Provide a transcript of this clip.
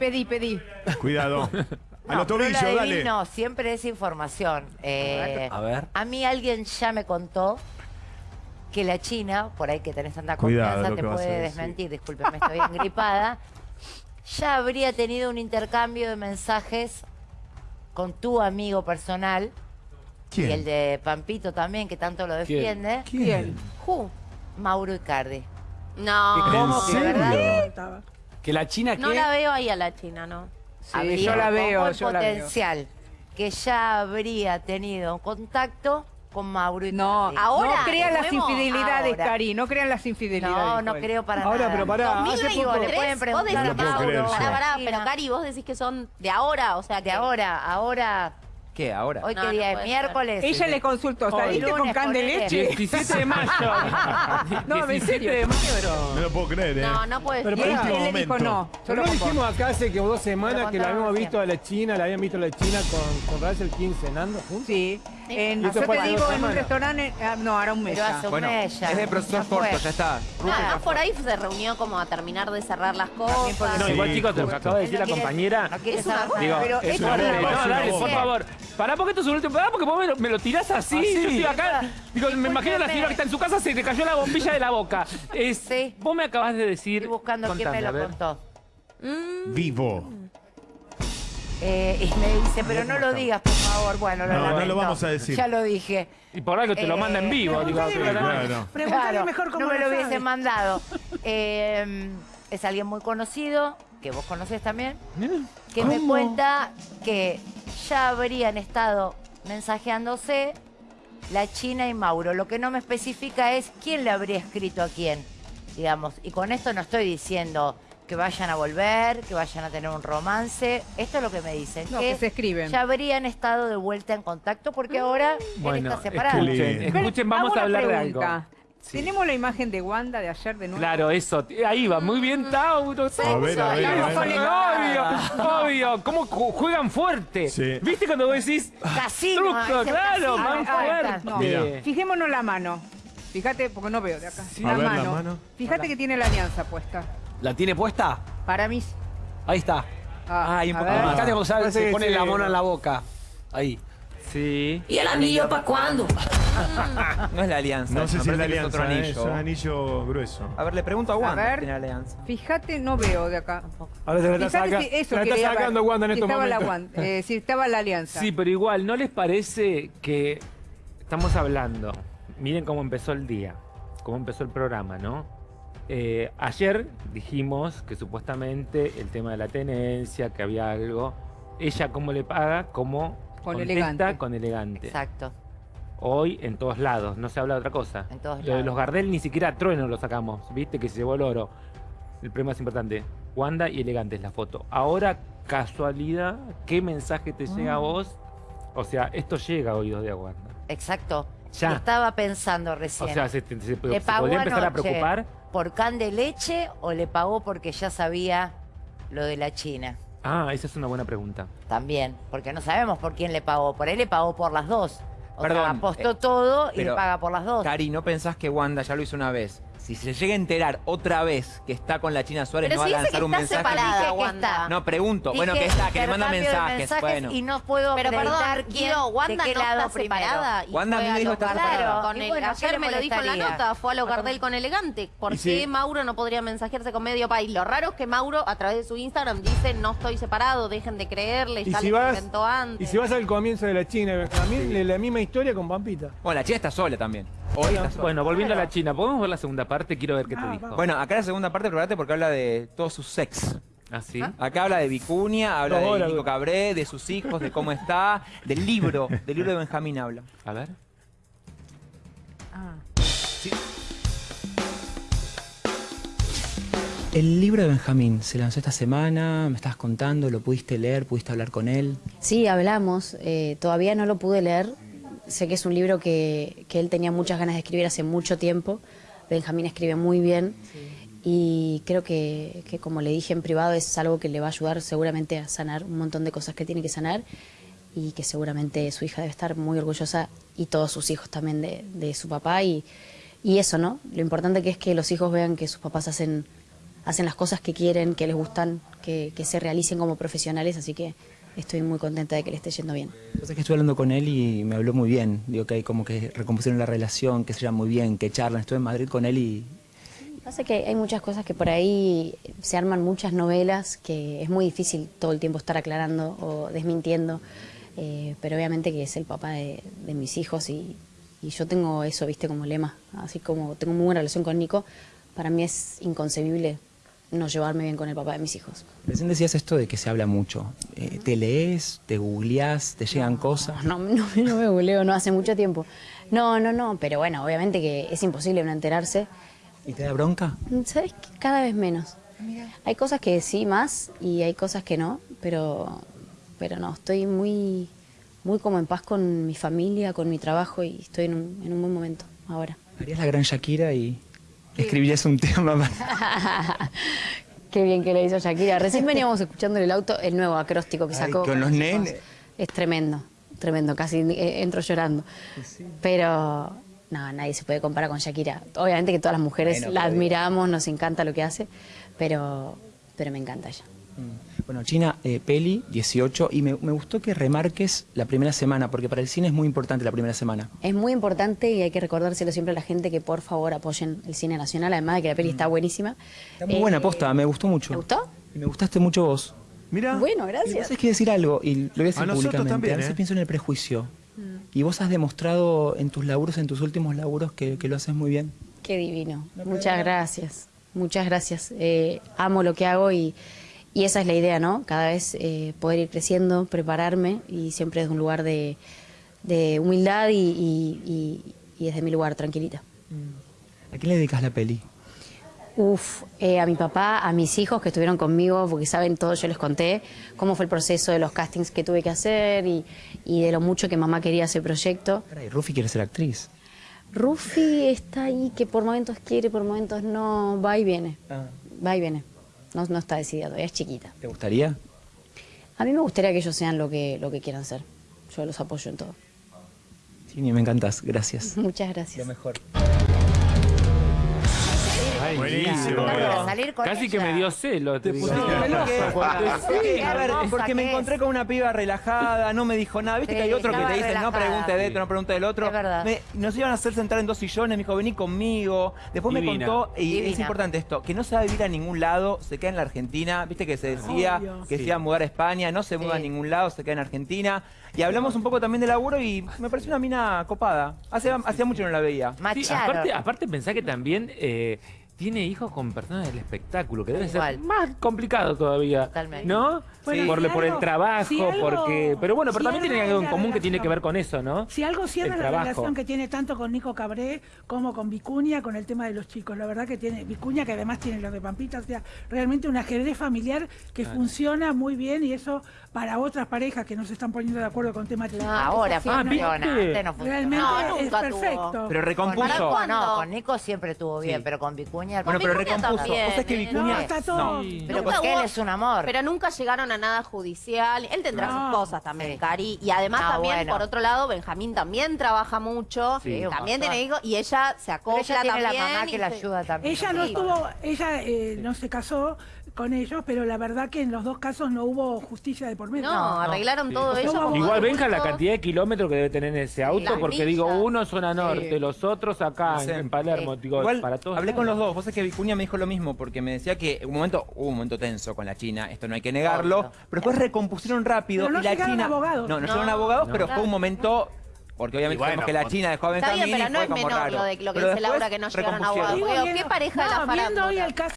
Pedí, pedí. Cuidado. A No, los tobillos, dale. adivino, siempre es información. Eh, A ver. A mí alguien ya me contó que la China, por ahí que tenés tanta Cuidado confianza, lo te que vas a puede decir. desmentir, discúlpeme, estoy engripada, ya habría tenido un intercambio de mensajes con tu amigo personal ¿Quién? y el de Pampito también, que tanto lo defiende, ¿Quién? Ju. Mauro Icardi. No, ¿Cómo que, serio? verdad? Que la China no la veo ahí a la China, ¿no? Sí, Habría yo la veo, el yo la veo. potencial que ya habría tenido contacto con Mauro Icardi. No, Ahora, no crean las infidelidades, ahora. Cari, no crean las infidelidades. No, no creo para Ahora, nada. pero pará, hace 2023, poco... le pueden vos preguntar a Mauro. Pará, pará, pero Cari, vos decís que son de ahora, o sea, De que ahora, ahora, ¿Qué, ahora? hoy No, qué no día es puede miércoles. Ella le consultó, ¿saliste con lunes, can de leche? 17 de mayo. No, en 17 serio. de mayo. No lo puedo creer, ¿eh? No, no puede Pero ser. él, último él le dijo momento. no. Pero Solo no con dijimos acá hace que dos semanas Pero que la habíamos visto a la China, la habían visto a la China con, con Russell King cenando juntos. Sí. En, ¿Y eso yo fue te digo, en un restaurante, ah, no, ahora un mes Pero hace un Bueno, mes ya. es de proceso Ya corto, fue. ya está. Nada, por ahí se reunió como a terminar de cerrar las porque cosas. No, Sí, igual chicos, lo que justo. acaba de decir la quiere- compañera. no quiere Es una. Digo, Pero es No, dale, por favor. Pará, porque esto es un último. Pará, porque vos me lo, me lo tirás así. Así. Yo estoy acá. Digo, me imagino a la señora que está en su casa, se le cayó la bombilla de la boca. Es, Sí. Vos me acabas de decir. Estoy buscando quién me lo contó. Vivo. Eh, y me dice, pero no lo digas, por favor. Bueno, lo No, no lo vamos a decir. Ya lo dije. Y por algo te lo Eh, manda en vivo. Digo, Sí, pero no- bueno. Claro, no me lo hubiese mandado. Eh, es alguien muy conocido, que vos conocés también, que me cuenta que ya habrían estado mensajeándose la China y Mauro. Lo que no me especifica es quién le habría escrito a quién, digamos. Y con esto no estoy diciendo que vayan a volver, que vayan a tener un romance. Esto es lo que me dicen. No, que se escriben. Ya habrían estado de vuelta en contacto porque ahora él Bueno, está separado. escuchen, escuchen, vamos a hablar de algo. Sí. Tenemos la imagen de Wanda de ayer de nuevo. Claro, eso. Ahí va. Muy bien, Tauro. A ver, a ver, a ver. Obvio, obvio. ¿Cómo ju- juegan fuerte? Sí. ¿Viste cuando vos decís Casino, truco? Claro, casino. van fuerte. no. Mira. Fijémonos la mano. Fíjate, porque no veo de acá. A ver, la mano. Fíjate que tiene la alianza puesta. ¿La tiene puesta? Para mí. Ahí está. Ah, Ahí un a poco ver. más. Fíjate cómo sabe, Parece se pone sí, la mona en la boca. Ahí. Sí. ¿Y el anillo para cuándo? No es la alianza. No sé si es la alianza, otro ¿eh? anillo. es un anillo grueso. A ver, le pregunto a A Wanda. ver. si tiene alianza. Fíjate, no veo de acá. Ahora se la está, saca- si eso se la está sacando ver. Wanda en Si estos estaba la momentos. Wanda, eh, si estaba la alianza. Sí, pero igual, ¿no les parece que estamos hablando? Miren cómo empezó el día, cómo empezó el programa, ¿no? Eh, ayer dijimos que supuestamente el tema de la tenencia, que había algo. Ella, ¿cómo le paga? ¿Cómo Con contesta? elegante. Con elegante. Exacto. Hoy en todos lados, no se habla de otra cosa. En todos Lo de lados. los Gardel ni siquiera a trueno lo sacamos, viste que se llevó el oro. El premio más importante. Wanda y elegante es la foto. Ahora, casualidad, ¿qué mensaje te llega a Ah. vos? O sea, esto llega a oídos de Wanda. Exacto. Ya. Lo Estaba pensando O recién. sea, ¿se, se- se ¿Le pagó podría empezar a preocupar? Por can de leche o le pagó porque ya sabía lo de la China? Ah, esa es una buena pregunta. También, porque no sabemos por quién le pagó. Por él le pagó por las dos. O Perdón, sea, apostó eh, todo y le paga por las dos. Cari, ¿no pensás que Wanda ya lo hizo una vez? Si se llega a enterar otra vez que está con la China Suárez, Pero no si va a lanzar un mensaje. separada, que está. No, pregunto. bueno, que está, que le manda de mensajes. Bueno. Y no puedo Pero acreditar perdón, quién, Guido, de Wanda qué no lado está primero. separada. Y Wanda a mí me a dijo que está Gardel separada. con el- bueno, ¿qué ayer me lo dijo en la nota, fue a los Gardel con elegante. ¿Por qué si- Mauro no podría mensajearse con medio país? Lo raro es que Mauro, a través de su Instagram, dice no estoy separado, dejen de creerle, Y ya si, les vas, inventó antes. y si vas al comienzo de la China y Benjamín, la misma historia con Pampita. Bueno, la China está sola también. Bueno, volviendo a la China, ¿podemos ver la segunda parte? Quiero ver qué te dijo. Bueno, acá la segunda parte, prepárate porque habla de todos sus sex. ¿Ah, sí? Acá habla de Vicuña, habla de Nico. Cabré, de sus hijos, de cómo está, del libro, del libro de Benjamín habla. A ver. Ah. El libro de Benjamín se lanzó esta semana, me estabas contando, lo pudiste leer, pudiste hablar con él. Sí, hablamos. eh, todavía no lo pude leer. Sé que es un libro que, que él tenía muchas ganas de escribir hace mucho tiempo. Benjamín escribe muy bien. Y creo que, que, como le dije en privado, es algo que le va a ayudar seguramente a sanar un montón de cosas que tiene que sanar. Y que seguramente su hija debe estar muy orgullosa y todos sus hijos también de, de su papá. Y, y eso, ¿no? Lo importante que es que los hijos vean que sus papás hacen hacen las cosas que quieren, que les gustan, que, que se realicen como profesionales, así que estoy muy contenta de que le esté yendo bien. Entonces que estuve hablando con él y me habló muy bien. Digo que hay como que recompusieron la relación, que se llevan muy bien, que charlan. Estuve en Madrid con él y Pasa que hay muchas cosas que por ahí se arman muchas novelas que es muy difícil todo el tiempo estar aclarando o desmintiendo, eh, pero obviamente que es el papá de, de mis hijos y, y yo tengo eso, viste, como lema, así como tengo muy buena relación con Nico, para mí es inconcebible no llevarme bien con el papá de mis hijos. recién decías esto de que se habla mucho. Eh, ¿Te lees? ¿Te googleás? ¿Te llegan cosas? No, no, no me googleo, no hace mucho tiempo. No, no, no, pero bueno, obviamente que es imposible no enterarse. ¿Y te da bronca? ¿Sabes qué? Cada vez menos. Hay cosas que sí más y hay cosas que no, pero, pero no, estoy muy, muy como en paz con mi familia, con mi trabajo y estoy en un, en un buen momento ahora. Harías la gran Shakira y escribirías un tema para... Qué bien que le hizo Shakira. Recién veníamos escuchando en el auto el nuevo acróstico que Ay, sacó. con los nenes. Es tremendo, tremendo, casi eh, entro llorando. Pero no, nadie se puede comparar con Shakira. Obviamente que todas las mujeres Bueno, la admiramos, nos encanta lo que hace, pero, pero me encanta ella. Bueno, China, eh, peli, 18, y me, me gustó que remarques la primera semana, porque para el cine es muy importante la primera semana. Es muy importante y hay que recordárselo siempre a la gente que por favor apoyen el cine nacional, además de que la peli está buenísima. Está muy Eh, buena posta, me gustó mucho. ¿Te gustó? Y me gustaste mucho vos. Mira. Bueno, Y gracias. vos hay que decir algo, y lo voy a decir A nosotros públicamente. también, a veces ¿eh? pienso en el prejuicio. Y vos has demostrado en tus laburos, en tus últimos laburos, que, que lo haces muy bien. Qué divino. Muchas gracias. Muchas gracias. Eh, amo lo que hago y, y esa es la idea, ¿no? Cada vez eh, poder ir creciendo, prepararme y siempre desde un lugar de, de humildad y, y- y- y desde mi lugar, tranquilita. ¿A qué le dedicas la peli? Uf, eh, a mi papá, a mis hijos que estuvieron conmigo, porque saben todo, yo les conté cómo fue el proceso de los castings que tuve que hacer y, y de lo mucho que mamá quería ese proyecto. Caray, Rufi quiere ser actriz. Rufi está ahí que por momentos quiere, por momentos no, va y viene, va y viene. No, no está decidida todavía, es chiquita. ¿Te gustaría? A mí me gustaría que ellos sean lo que, lo que quieran ser. Yo los apoyo en todo. Sí, me encantas, gracias. Muchas gracias. mejor. Ay, Buenísimo. mira. Para salir con Casi que me dio celo. Te digo. Qué A ver, porque me encontré con una piba relajada, no me dijo nada. Viste Sí, que hay otros que te dicen, no pregunte de esto, no pregunte del otro. Es verdad. Me- nos iban a hacer sentar en dos sillones, me dijo, vení conmigo. Después Divina. me contó, y es importante esto, que no se va a vivir a ningún lado, se queda en la Argentina. Viste que se decía Obvio. que se iba a mudar a España, no se muda a Sí. ningún lado, se queda en Argentina. Y hablamos un poco también de laburo y me pareció una mina copada. Hace, hacía mucho no la veía. Sí, aparte, aparte pensá que también eh, tiene hijos con personas del espectáculo, que debe Igual. ser más complicado todavía. Totalmente. ¿No? Bueno, por, si por el trabajo, si algo- porque. Pero bueno, pero si también tiene algo en común que tiene que ver con eso, ¿no? Si algo cierra El la trabajo. relación que tiene tanto con Nico Cabré como con Vicuña, con el tema de los chicos. La verdad que tiene Vicuña, que además tiene los de Pampita, o sea, realmente un ajedrez familiar que funciona muy bien y eso para otras parejas que no se están poniendo de acuerdo con temas chicos. Ahora Ah, funciona, ¿viste? antes no funcionó. Realmente No, es tuvo. perfecto. Pero Con recompuso. No, con Nico siempre estuvo bien, Sí. pero con Vicuña... Bueno, pero Vicuña recompuso. también, Vos sabés que eh, Vicuña. no, está todo. Sí. Pero Nunca porque él hubo- es un amor. Pero nunca llegaron a nada judicial. Él tendrá No. sus cosas también, Sí. Cari. Y además Ah, también, bueno. por otro lado, Benjamín también trabaja mucho. Sí. un también montón. tiene hijos. Y ella se Pero acopla ella tiene la también. mamá y que la se- ayuda también. Ella no Sí. estuvo, ella eh, no se casó con ellos, pero la verdad que en los dos casos no hubo justicia de por medio. No, arreglaron todo Sí. ellos. Igual como Igual venga la cantidad de kilómetros que debe tener en ese auto, porque digo, uno zona norte, los otros acá No sé. en, Palermo, Sí. digo, Igual para todos. hablé con los dos. Vos sabés que Vicuña me dijo lo mismo porque me decía que un momento hubo un momento tenso con la China. Esto no hay que negarlo. Pero después recompusieron rápido Pero no y la China. abogados. No, no, No, llegaron abogados, no. pero fue un momento. Porque obviamente bueno, sabemos que la China dejó a Está Benjamín bien, pero no es menor raro. lo, de, lo que Pero dice Laura que no llegaron recompusieron. abogados. ¿Qué pareja de no, la viendo hoy farándula?